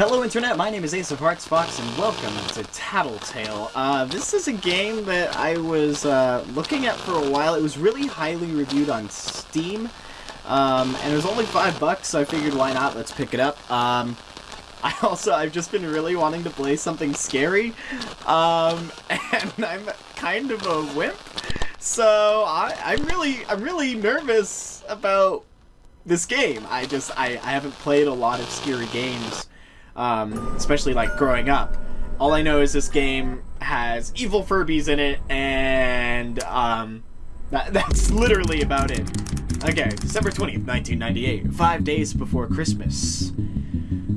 Hello Internet, my name is Ace of Hearts Fox and welcome to Tattletail. Uh, this is a game that I was uh, looking at for a while. It was really highly reviewed on Steam, um, and it was only five bucks, so I figured why not, let's pick it up. Um, I also, I've just been really wanting to play something scary, um, and I'm kind of a wimp, so I, I'm really, I'm really nervous about this game. I just, I, I haven't played a lot of scary games um, especially like growing up. All I know is this game has evil Furbies in it, and um, that, that's literally about it. Okay, December 20th, 1998, five days before Christmas.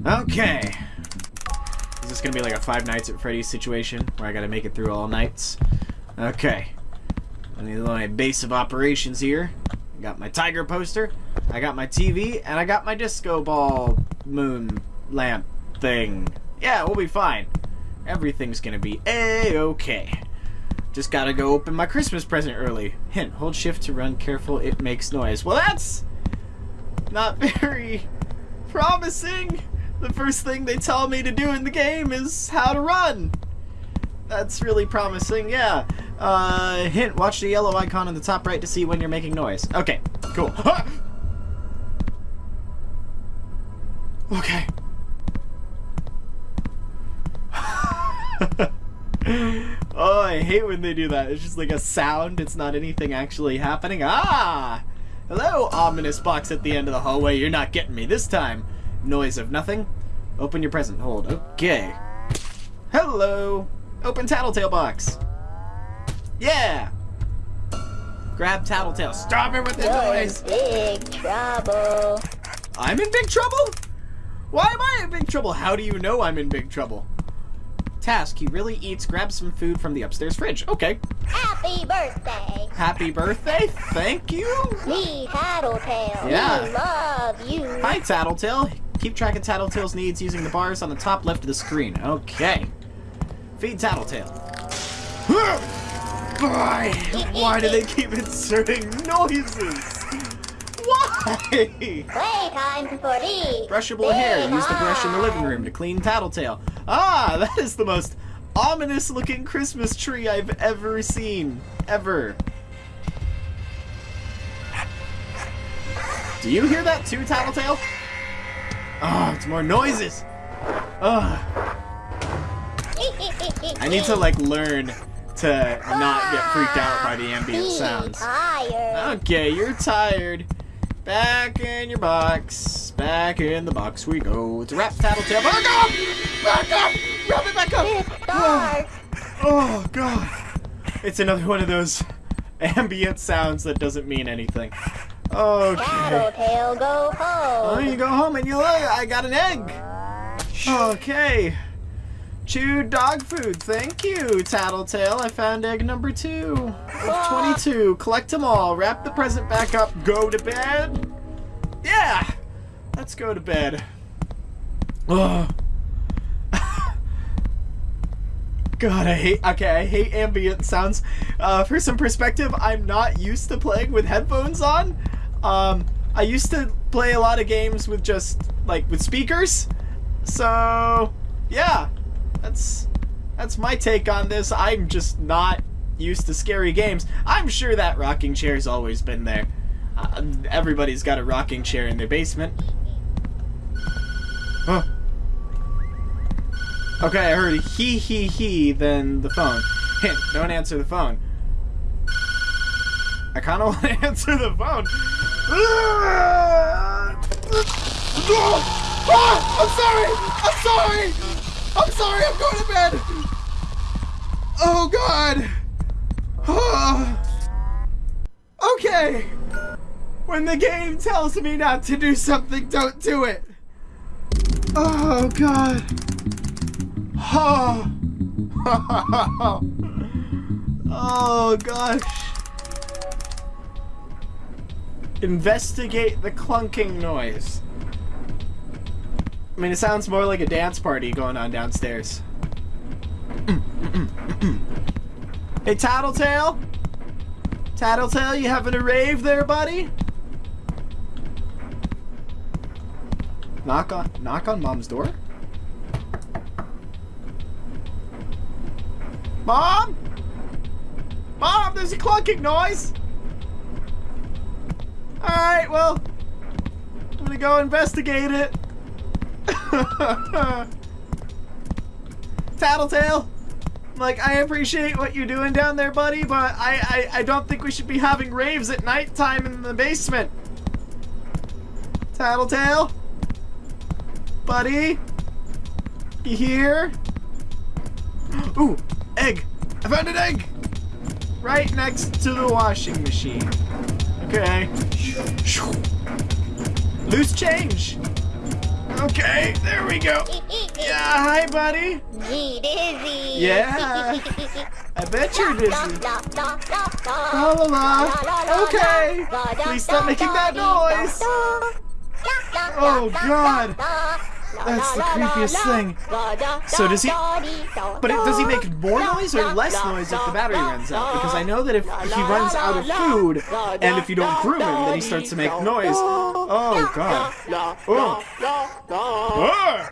Okay. Is this gonna be like a Five Nights at Freddy's situation, where I gotta make it through all nights? Okay. I need my base of operations here. I got my tiger poster, I got my TV, and I got my disco ball moon lamp Yeah, we'll be fine. Everything's gonna be a-okay. Just gotta go open my Christmas present early. Hint, hold shift to run careful, it makes noise. Well, that's not very promising. The first thing they tell me to do in the game is how to run. That's really promising, yeah. Uh, hint, watch the yellow icon in the top right to see when you're making noise. Okay, cool. okay. I hate when they do that. It's just like a sound. It's not anything actually happening. Ah! Hello, ominous box at the end of the hallway. You're not getting me this time. Noise of nothing. Open your present. Hold. Okay. Hello. Open Tattletail box. Yeah. Grab Tattletail. Stop it with the You're noise. in big trouble. I'm in big trouble? Why am I in big trouble? How do you know I'm in big trouble? Task, he really eats, grab some food from the upstairs fridge. Okay. Happy birthday. Happy birthday. Thank you. Me, Tattletail. Yeah. We love you. Hi, Tattletail. Keep track of Tattletail's needs using the bars on the top left of the screen. Okay. Feed Tattletail. Why? Why do they keep inserting noises? Why? Playtime for me. Brushable hair. Use the brush in the living room to clean Tattletail. Ah, that is the most ominous looking Christmas tree I've ever seen. Ever. Do you hear that too, Tattletail? Oh, it's more noises. Ugh. I need to like learn to not get freaked out by the ambient ah, sounds. Okay, you're tired. Back in your box. Back in the box we go. It's a wrap tattletail. Back up! Back up! Wrap it back up! It's dark. Oh, oh, God. It's another one of those ambient sounds that doesn't mean anything. Okay. Tattletail, go Oh, home. you go home and you look. I got an egg. Okay. Chewed dog food. Thank you, Tattletail. I found egg number two of ah. 22. Collect them all. Wrap the present back up. Go to bed. Yeah. Let's go to bed. Ugh. God, I hate. Okay, I hate ambient sounds. Uh, for some perspective, I'm not used to playing with headphones on. Um, I used to play a lot of games with just like with speakers. So, yeah, that's that's my take on this. I'm just not used to scary games. I'm sure that rocking chair's always been there. Uh, everybody's got a rocking chair in their basement. Okay, I heard he he he, then the phone. Hint, don't answer the phone. I kind of want to answer the phone. Ah, I'm sorry! I'm sorry! I'm sorry, I'm going to bed! Oh god! Ah. okay! When the game tells me not to do something, don't do it! Oh god! Oh, oh gosh. Investigate the clunking noise. I mean, it sounds more like a dance party going on downstairs. hey, Tattletail? Tattletail, you having a rave there, buddy? Knock on, knock on mom's door? Mom? Mom, there's a clunking noise! Alright, well, I'm gonna go investigate it. Tattletail, like, I appreciate what you're doing down there, buddy, but I, I, I don't think we should be having raves at nighttime in the basement. Tattletail? Buddy? You here? Ooh, egg! I found an egg! Right next to the washing machine. Okay. Loose change! Okay, there we go. Yeah, hi, buddy. Gee, dizzy. Yeah. I bet you're dizzy. La, la, la, Okay. Please stop making that noise. Oh, God. That's the creepiest thing. So does he... But does he make more noise or less noise if the battery runs out? Because I know that if he runs out of food, and if you don't groom him, then he starts to make noise. Oh, God. Oh. Oh.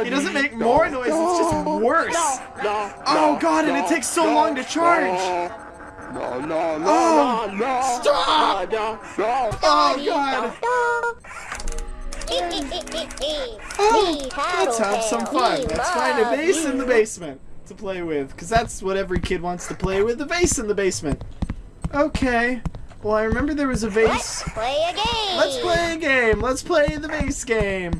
he doesn't make more noise, it's just worse. Oh, God, and it takes so long to charge. Oh, stop! Oh, oh, God. Oh, let's have some fun. Let's find a vase in the basement to play with, because that's what every kid wants to play with, a vase in the basement. Okay. Well, I remember there was a Let's play a game. Let's play a game. Let's play the vase game.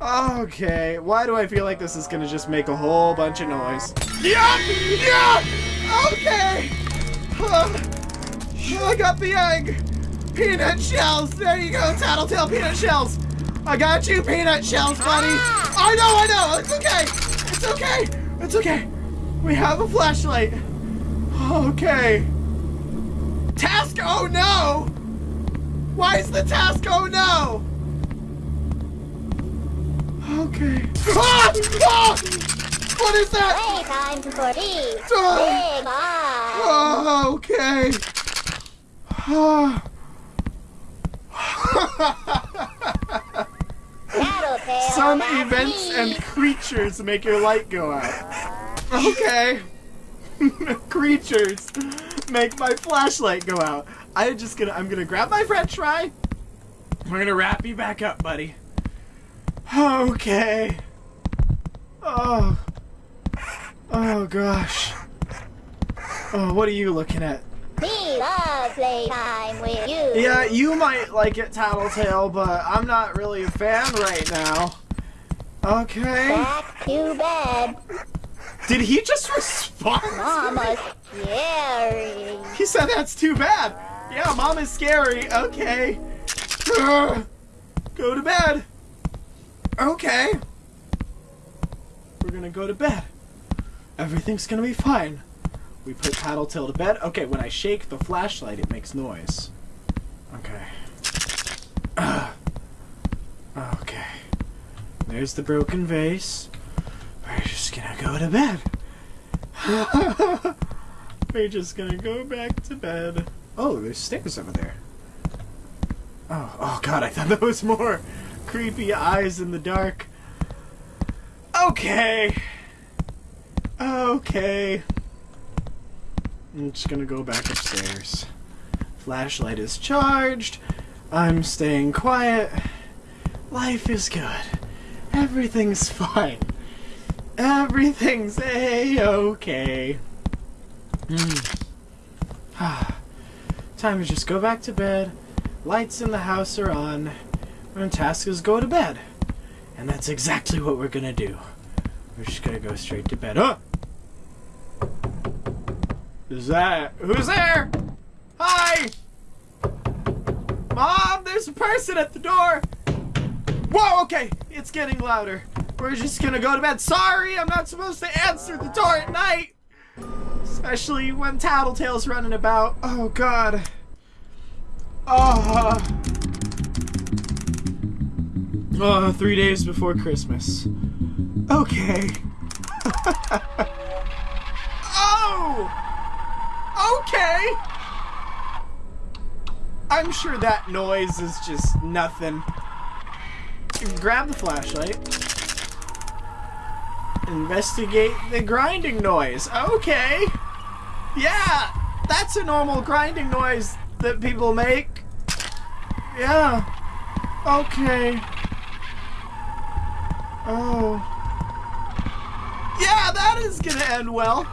Okay. Why do I feel like this is going to just make a whole bunch of noise? Yeah! Yeah! Okay! Uh, I got the egg! Peanut shells! There you go, Tattletail peanut shells! I got you, peanut shells, buddy! I know, I know! It's okay! It's okay! It's okay! We have a flashlight! Okay. Task oh no! Why is the task oh no? Okay. Ah! Ah! What is that? Playtime for tea. Ah! Big. Oh, okay. Some events me. and creatures make your light go out. Okay. creatures make my flashlight go out. I'm just gonna I'm gonna grab my french fry. We're gonna wrap you back up, buddy. Okay. Oh. Oh gosh. Oh, what are you looking at? Me love playtime with you. Yeah, you might like it, Tattletail, but I'm not really a fan right now. Okay. Back to bed. Did he just respond? Mama's scary. He said that's too bad. Yeah, mom is scary. Okay. Go to bed. Okay. We're gonna go to bed. Everything's gonna be fine. We put Tattletail to bed. Okay, when I shake the flashlight, it makes noise. Okay. Ugh. Okay. There's the broken vase. We're just gonna go to bed. We're just gonna go back to bed. Oh, there's stairs over there. Oh, oh god, I thought there was more creepy eyes in the dark. Okay. Okay. I'm just gonna go back upstairs. Flashlight is charged. I'm staying quiet. Life is good. Everything's fine. Everything's a-okay. Hmm. Time to just go back to bed. Lights in the house are on. And task is go to bed. And that's exactly what we're gonna do. We're just gonna go straight to bed. Oh! Is that who's there? Hi! Mom, there's a person at the door! Whoa, okay, it's getting louder. We're just gonna go to bed. Sorry, I'm not supposed to answer the door at night! Especially when Tattletail's running about. Oh, God. Oh. Oh, three days before Christmas. Okay. oh! Okay! I'm sure that noise is just nothing. Grab the flashlight. Investigate the grinding noise. Okay. Yeah, that's a normal grinding noise that people make. Yeah. Okay. Oh. Yeah, that is gonna end well.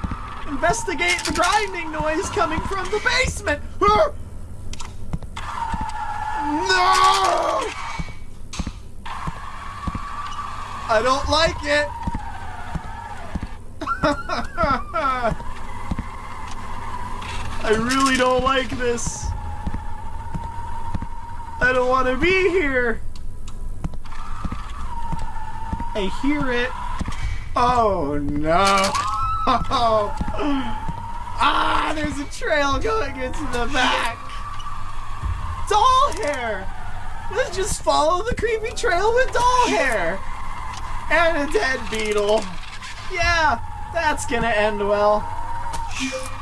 Investigate the grinding noise coming from the basement. No! I don't like it. I really don't like this. I don't want to be here. I hear it. Oh no. ah, there's a trail going into the back. Doll hair. Let's just follow the creepy trail with doll hair. And a dead beetle. Yeah, that's gonna end well.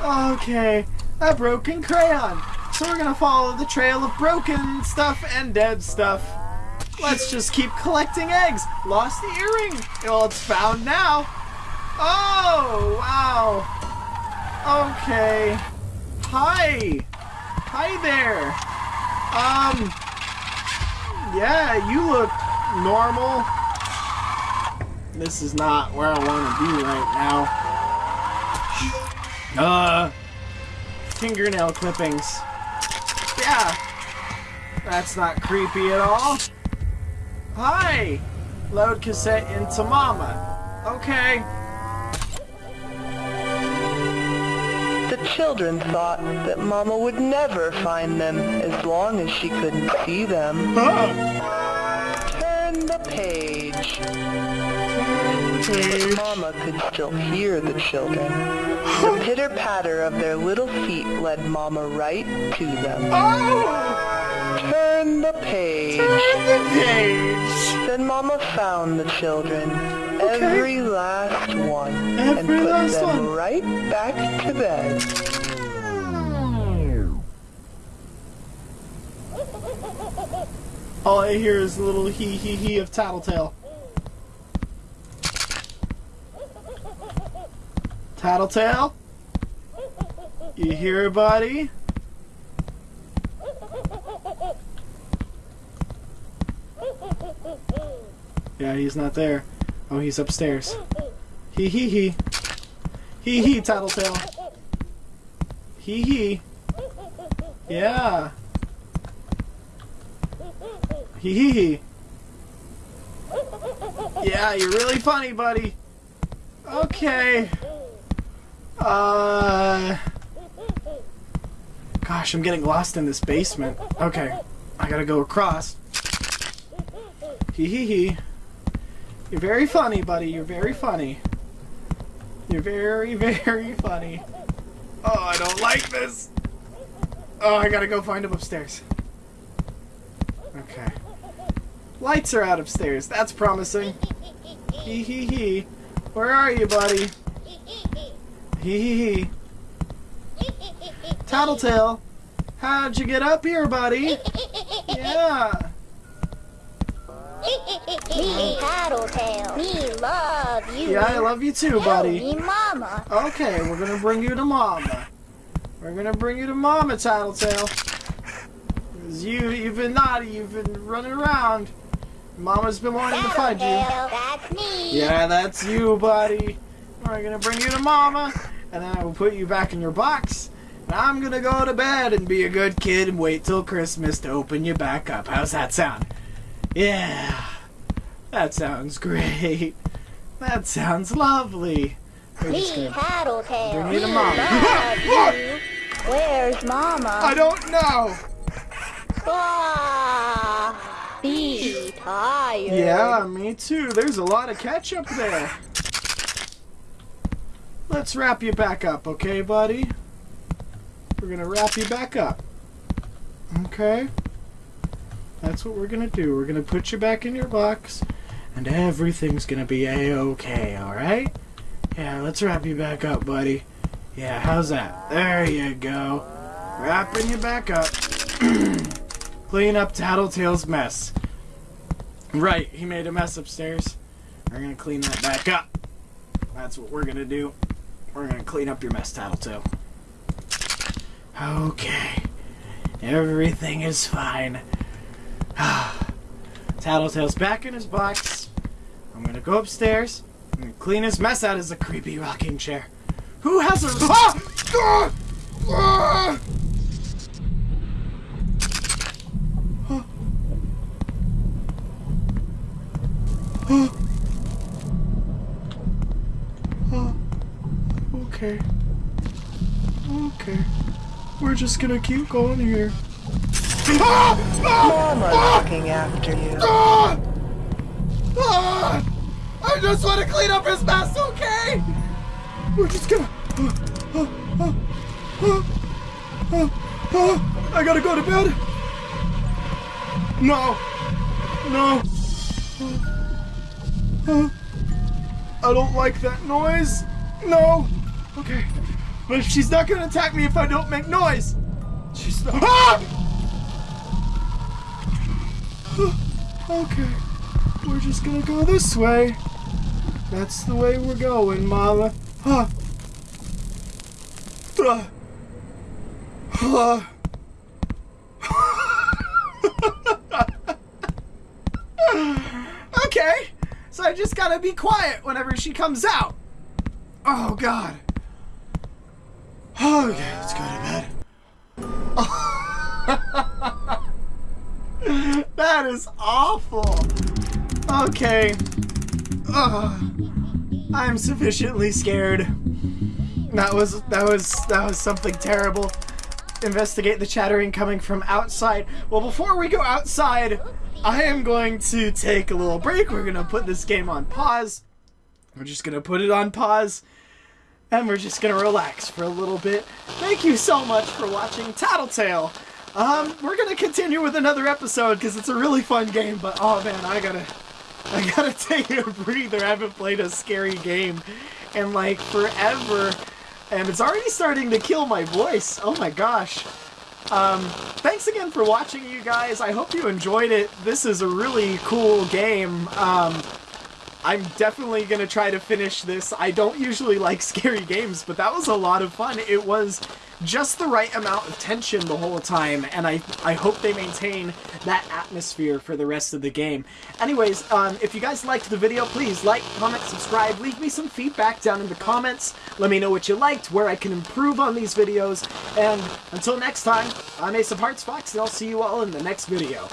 Okay, a broken crayon. So we're gonna follow the trail of broken stuff and dead stuff. Let's just keep collecting eggs. Lost the earring. Well, it's found now. Oh, wow. Okay. Hi. Hi there. Um, yeah, you look normal. This is not where I want to be right now. Uh, fingernail clippings. Yeah, that's not creepy at all. Hi! Load cassette into Mama. Okay. Children thought that Mama would never find them as long as she couldn't see them. Ah, Turn the page. Mama could still hear the children. The pitter-patter of their little feet led Mama right to them. Oh! Turn the page. Turn the page. Then Mama found the children, every last one, and Every put last them one. right back to bed. All I hear is a little hee hee hee of Tattletail. Tattletail? You hear, buddy? Yeah, he's not there. Oh, he's upstairs. Hee hee hee. Hee hee, Tattletail. Hee hee. Yeah. Hee hee hee. Yeah, you're really funny, buddy. Okay. Uh. Gosh, I'm getting lost in this basement. Okay, I gotta go across. Hee hee hee. You're very funny, buddy. You're very funny. You're very, very funny. Oh, I don't like this. Oh, I gotta go find him upstairs. Okay. Lights are out upstairs. That's promising. Hee hee hee. Where are you, buddy? Hee hee hee. Tattletail. How'd you get up here, buddy? Yeah. Me, Tattletail. Me love you. Yeah, I love you too, buddy. me, Mama. Okay, we're gonna bring you to Mama. We're gonna bring you to Mama, Tattletail. 'Cause you, you've been naughty. You've been running around. Mama's been wanting to find you. That's me. Yeah, that's you, buddy. We're gonna bring you to Mama, and then I will put you back in your box. And I'm gonna go to bed and be a good kid and wait till Christmas to open you back up. How's that sound? Yeah, that sounds great. That sounds lovely. Me, Tattletail. Bring me to Mama. Where's Mama? I don't know. Be tired. Yeah, me too. There's a lot of ketchup there. Let's wrap you back up, okay, buddy? We're gonna wrap you back up. Okay? That's what we're gonna do. We're gonna put you back in your box, and everything's gonna be a-okay, alright? Yeah, let's wrap you back up, buddy. Yeah, how's that? There you go. Wrapping you back up. Clean up Tattletail's mess. Right, he made a mess upstairs. We're gonna clean that back up. That's what we're gonna do. We're gonna clean up your mess, Tattletail. Okay. Everything is fine. Tattletail's back in his box. I'm gonna go upstairs and clean his mess out of a creepy rocking chair. Who has a ah! Ah! Ah! Okay. Okay. We're just gonna keep going here. Ah! Mama's looking after you. Ah! Ah! I just want to clean up his mess, okay? We're just gonna. Ah, ah, ah, ah, ah. I gotta go to bed. No. No. Ah, ah. I don't like that noise. No. Okay. But if she's not gonna attack me if I don't make noise. She's not. Ah! Okay. We're just gonna go this way. That's the way we're going, Mama. Huh. Uh. Uh. okay. So I just gotta be quiet whenever she comes out. Oh, God. Okay, let's go to bed. that is awful. Okay. Ugh. I'm sufficiently scared. That was that was that was something terrible. Investigate the chattering coming from outside. Well, before we go outside, I am going to take a little break. We're gonna put this game on pause. We're just gonna put it on pause. And we're just gonna relax for a little bit. Thank you so much for watching Tattletail. Um, we're gonna continue with another episode because it's a really fun game, but oh man, I gotta I gotta take a breather. I haven't played a scary game in like forever. And it's already starting to kill my voice. Oh my gosh. Um, thanks again for watching, you guys. I hope you enjoyed it. This is a really cool game. Um, I'm definitely gonna try to finish this. I don't usually like scary games, but that was a lot of fun. It was just the right amount of tension the whole time, and I, I hope they maintain that atmosphere for the rest of the game. Anyways, um, if you guys liked the video, please like, comment, subscribe, leave me some feedback down in the comments. Let me know what you liked, where I can improve on these videos, and until next time, I'm Ace of Hearts Fox, and I'll see you all in the next video.